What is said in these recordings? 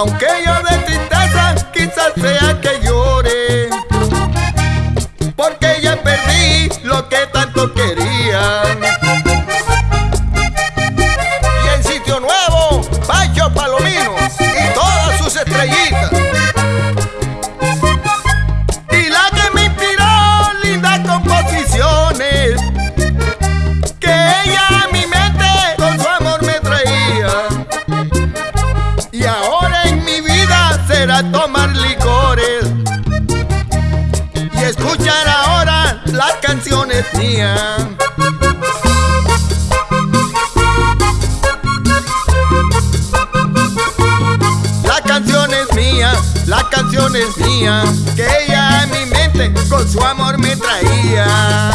Aunque yo de tristeza quizás sea que llore. Porque ya perdí lo que tanto quería será tomar licores y escuchar ahora las canciones mías. La canción es mía, la canción es mía, que ella en mi mente con su amor me traía.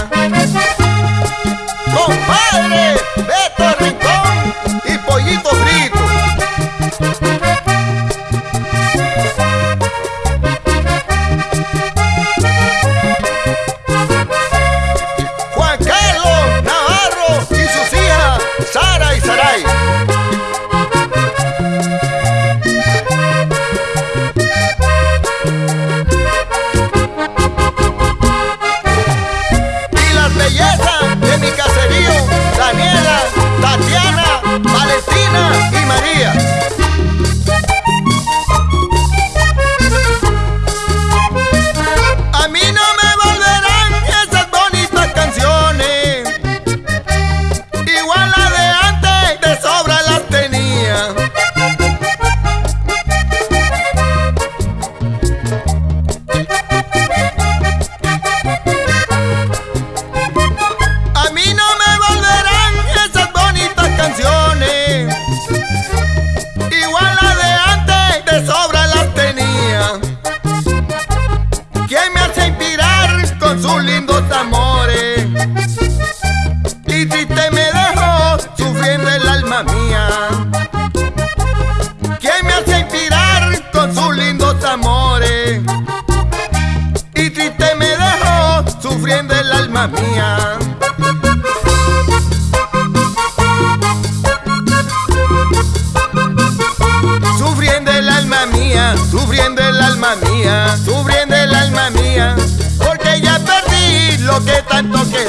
Россия! Lindos amores? Y triste me dejó sufriendo el alma mía. ¿Quién me hace inspirar con sus lindos amores? Y triste me dejó sufriendo el alma mía. Sufriendo el alma mía, sufriendo el alma mía, sufriendo el alma mía, porque ya tanto que